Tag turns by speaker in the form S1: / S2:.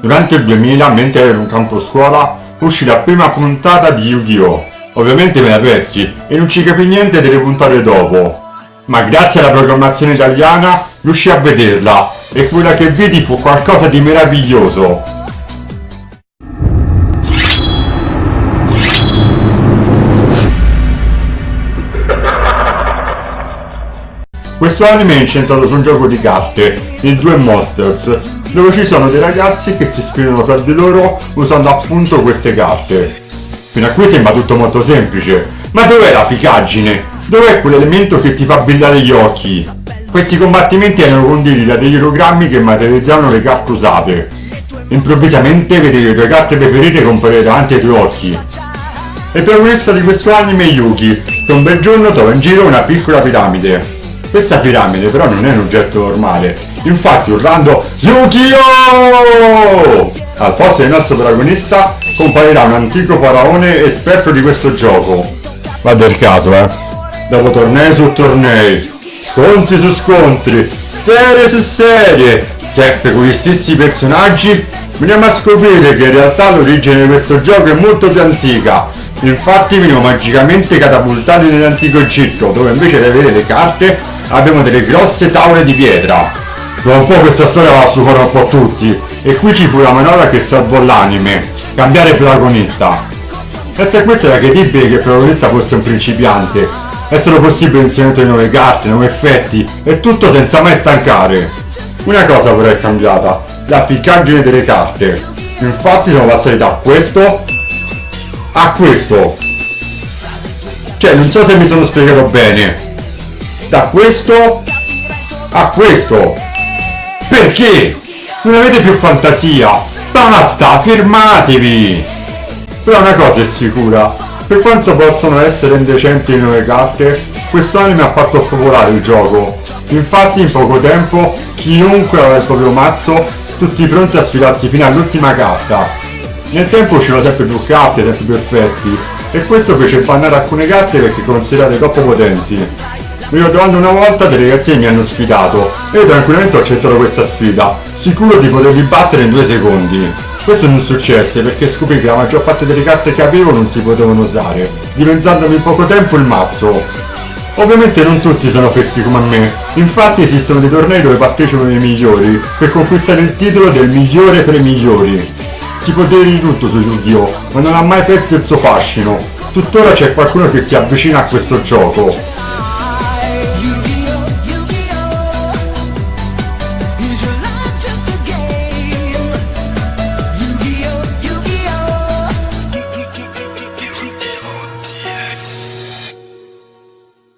S1: Durante il 2000, mentre ero in un campo scuola, uscì la prima puntata di Yu-Gi-Oh! Ovviamente me la pezzi e non ci capì niente delle puntate dopo. Ma grazie alla programmazione italiana riuscì a vederla e quella che vedi fu qualcosa di meraviglioso. Questo anime è incentrato su un gioco di carte, il Due Monsters, dove ci sono dei ragazzi che si sfidano tra di loro usando appunto queste carte. Fino a qui sembra tutto molto semplice, ma dov'è la ficaggine? Dov'è quell'elemento che ti fa brillare gli occhi? Questi combattimenti erano conditi da degli ologrammi che materializzavano le carte usate. Improvvisamente vedevi le tue carte preferite comparire davanti ai tuoi occhi. Il protagonista di questo anime Yuki, che un bel giorno trova in giro una piccola piramide. Questa piramide però non è un oggetto normale, infatti urlando Yu-Gi-Oh! Al posto del nostro protagonista comparirà un antico faraone esperto di questo gioco. Va del caso, eh. Dopo tornei su tornei, scontri su scontri, serie su serie, sempre con gli stessi personaggi, veniamo a scoprire che in realtà l'origine di questo gioco è molto più antica. Infatti veniamo magicamente catapultati nell'antico Egitto, dove invece di avere le carte abbiamo delle grosse tavole di pietra. Dopo un po' questa storia va a stufare un po' tutti, e qui ci fu la manovra che salvò l'anime, cambiare protagonista. Grazie a questo era credibile che il protagonista fosse un principiante, è stato possibile inserire nuove carte, nuovi effetti, e tutto senza mai stancare. Una cosa però è cambiata, la ficcaggine delle carte. Infatti siamo passati da questo a questo. Cioè, non so se mi sono spiegato bene da questo a questo. Perché? Non avete più fantasia. Basta, fermatevi. Però una cosa è sicura. Per quanto possono essere indecenti le nuove carte, questo anime ha fatto spopolare il gioco. Infatti in poco tempo chiunque aveva il proprio mazzo, tutti pronti a sfilarsi fino all'ultima carta. Nel tempo uscivano sempre più carte, sempre più effetti, e questo fece bannare alcune carte perché considerate troppo potenti. Mi ricordo una volta dei ragazzini mi hanno sfidato e io tranquillamente ho accettato questa sfida, sicuro di poterli battere in due secondi. Questo non successe perché scoprì che la maggior parte delle carte che avevo non si potevano usare, diventandomi in poco tempo il mazzo. Ovviamente non tutti sono fessi come me, infatti esistono dei tornei dove partecipano i migliori per conquistare il titolo del migliore tra i migliori. Si può dire di tutto su Yu-Gi-Oh, ma non ha mai perso il suo fascino. Tuttora c'è qualcuno che si avvicina a questo gioco.